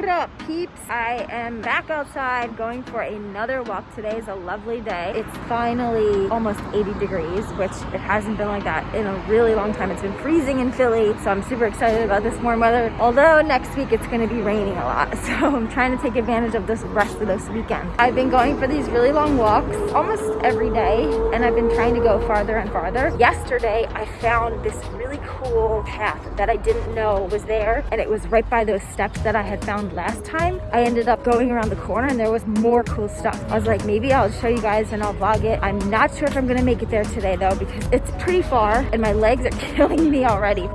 What up, peeps? I am back outside going for another walk. Today is a lovely day. It's finally almost 80 degrees, which it hasn't been like that in a really long time. It's been freezing in Philly, so I'm super excited about this warm weather. Although next week it's gonna be raining a lot, so I'm trying to take advantage of this rest of this weekend. I've been going for these really long walks almost every day, and I've been trying to go farther and farther. Yesterday, I found this really cool path that I didn't know was there, and it was right by those steps that I had found last time, I ended up going around the corner and there was more cool stuff. I was like, maybe I'll show you guys and I'll vlog it. I'm not sure if I'm gonna make it there today though because it's pretty far and my legs are killing me already.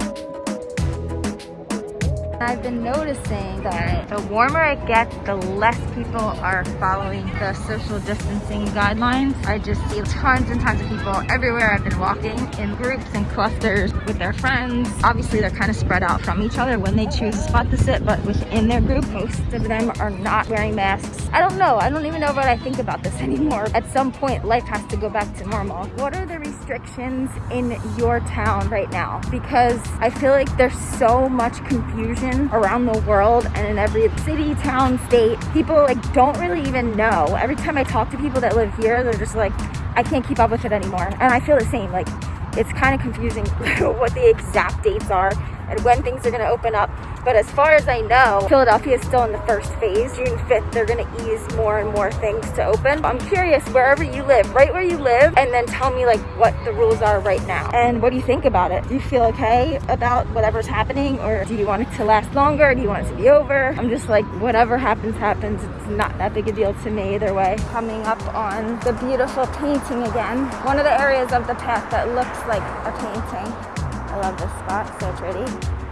I've been noticing that the warmer it gets, the less people are following the social distancing guidelines. I just see tons and tons of people everywhere. I've been walking in groups and clusters with their friends. Obviously, they're kind of spread out from each other when they choose a spot to sit, but within their group, most of them are not wearing masks. I don't know. I don't even know what I think about this anymore. At some point, life has to go back to normal. What are the restrictions in your town right now? Because I feel like there's so much confusion around the world and in every city, town, state. People like don't really even know. Every time I talk to people that live here, they're just like, I can't keep up with it anymore. And I feel the same. Like it's kind of confusing what the exact dates are and when things are going to open up. But as far as I know, Philadelphia is still in the first phase. June 5th, they're to ease more and more things to open. I'm curious, wherever you live, right where you live, and then tell me like what the rules are right now. And what do you think about it? Do you feel okay about whatever's happening? Or do you want it to last longer? Do you want it to be over? I'm just like, whatever happens, happens. It's not that big a deal to me either way. Coming up on the beautiful painting again. One of the areas of the path that looks like a painting. I love this spot, so pretty.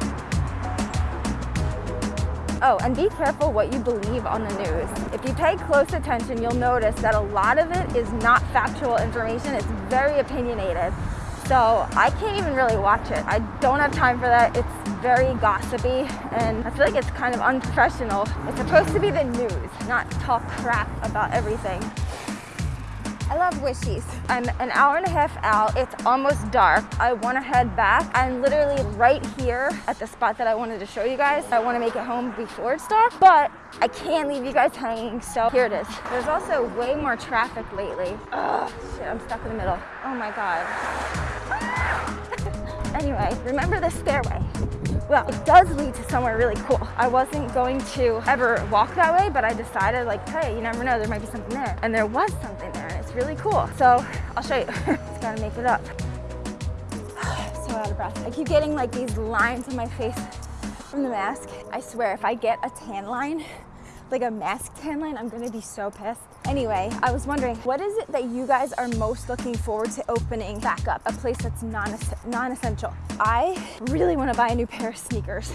Oh, and be careful what you believe on the news. If you pay close attention, you'll notice that a lot of it is not factual information. It's very opinionated. So I can't even really watch it. I don't have time for that. It's very gossipy and I feel like it's kind of unprofessional. It's supposed to be the news, not talk crap about everything. I love Wishies. I'm an hour and a half out. It's almost dark. I want to head back. I'm literally right here at the spot that I wanted to show you guys. I want to make it home before it's dark, but I can't leave you guys hanging, so here it is. There's also way more traffic lately. Ugh, shit, I'm stuck in the middle. Oh my God. anyway, remember the stairway. Well, it does lead to somewhere really cool. I wasn't going to ever walk that way, but I decided like, hey, you never know, there might be something there. And there was something really cool. So I'll show you. Just gotta make it up. so out of breath. I keep getting like these lines on my face from the mask. I swear, if I get a tan line, like a mask tan line, I'm gonna be so pissed. Anyway, I was wondering, what is it that you guys are most looking forward to opening back up? A place that's non-essential. I really wanna buy a new pair of sneakers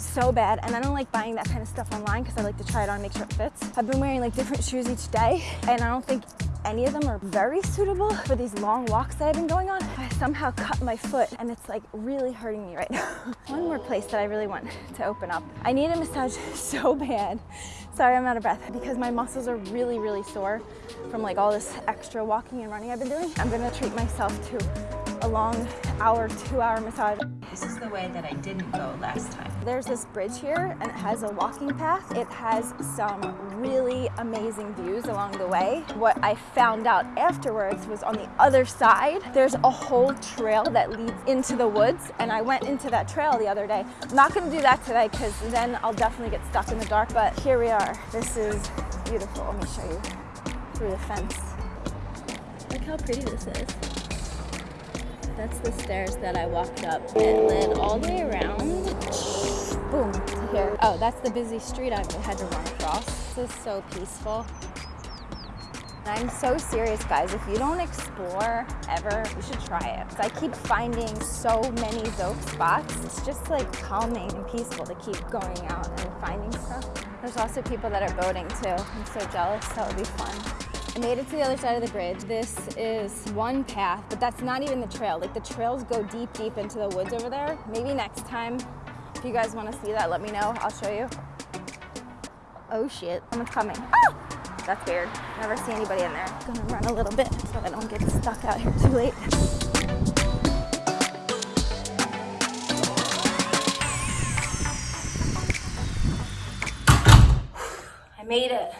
so bad and I don't like buying that kind of stuff online because I like to try it on and make sure it fits. I've been wearing like different shoes each day and I don't think any of them are very suitable for these long walks that I've been going on. I somehow cut my foot and it's like really hurting me right now. One more place that I really want to open up. I need a massage so bad. Sorry, I'm out of breath because my muscles are really, really sore from like all this extra walking and running I've been doing. I'm gonna treat myself to a long hour, two hour massage. This is the way that I didn't go last time. There's this bridge here and it has a walking path. It has some really amazing views along the way. What I found out afterwards was on the other side, there's a whole trail that leads into the woods and I went into that trail the other day. I'm not gonna do that today because then I'll definitely get stuck in the dark, but here we are. This is beautiful. Let me show you through the fence. Look how pretty this is. That's the stairs that I walked up. It led all the way around. Boom, to here. Oh, that's the busy street I had to run across. This is so peaceful. I'm so serious, guys. If you don't explore ever, you should try it. I keep finding so many dope spots. It's just like calming and peaceful to keep going out and finding stuff. There's also people that are boating too. I'm so jealous. That would be fun. Made it to the other side of the bridge. This is one path, but that's not even the trail. Like the trails go deep, deep into the woods over there. Maybe next time, if you guys want to see that, let me know. I'll show you. Oh shit, someone's coming. Ah! That's weird. Never see anybody in there. Gonna run a little bit so I don't get stuck out here too late. I made it.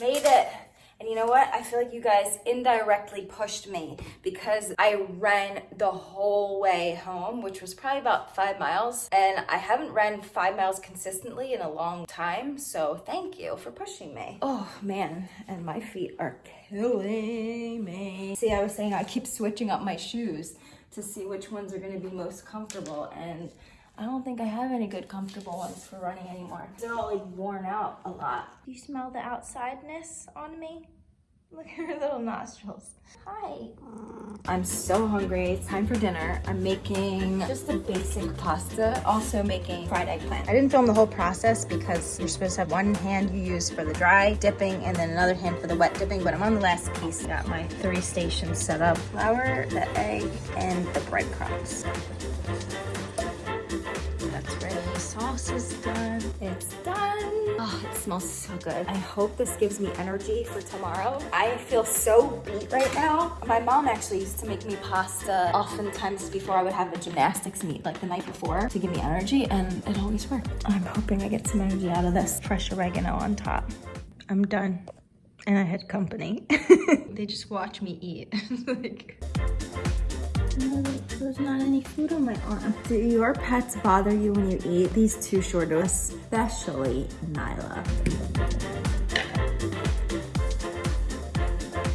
Made it. And you know what? I feel like you guys indirectly pushed me because I ran the whole way home, which was probably about five miles. And I haven't ran five miles consistently in a long time. So thank you for pushing me. Oh man, and my feet are killing me. See, I was saying I keep switching up my shoes to see which ones are gonna be most comfortable. And I don't think I have any good comfortable ones for running anymore. They're all like worn out a lot. Do you smell the outsideness on me? Look at her little nostrils. Hi. I'm so hungry. It's time for dinner. I'm making just a basic pasta, also making fried eggplant. I didn't film the whole process because you're supposed to have one hand you use for the dry dipping and then another hand for the wet dipping, but I'm on the last piece. Got my three stations set up. Flour, the egg, and the breadcrumbs ready. Sauce is done. It's done. Oh, it smells so good. I hope this gives me energy for tomorrow. I feel so beat right now. My mom actually used to make me pasta oftentimes before I would have a gymnastics meet, like the night before, to give me energy, and it always worked. I'm hoping I get some energy out of this. Fresh oregano on top. I'm done. And I had company. they just watch me eat. like... There's not any food on my arm. Do your pets bother you when you eat? These two sure especially Nyla.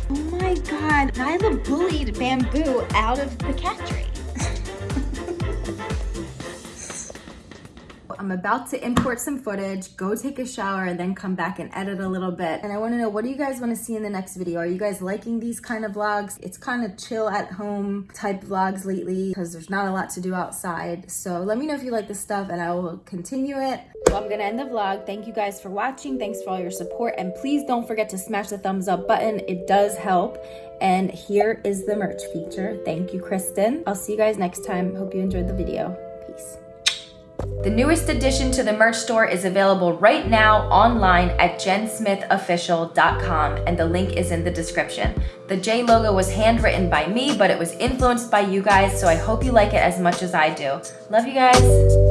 Oh my God, Nyla bullied Bamboo out of the cat tree. I'm about to import some footage, go take a shower, and then come back and edit a little bit. And I wanna know, what do you guys wanna see in the next video? Are you guys liking these kind of vlogs? It's kind of chill at home type vlogs lately because there's not a lot to do outside. So let me know if you like this stuff and I will continue it. Well, I'm gonna end the vlog. Thank you guys for watching. Thanks for all your support. And please don't forget to smash the thumbs up button. It does help. And here is the merch feature. Thank you, Kristen. I'll see you guys next time. Hope you enjoyed the video. Peace. The newest addition to the merch store is available right now online at jensmithofficial.com and the link is in the description. The J logo was handwritten by me, but it was influenced by you guys, so I hope you like it as much as I do. Love you guys.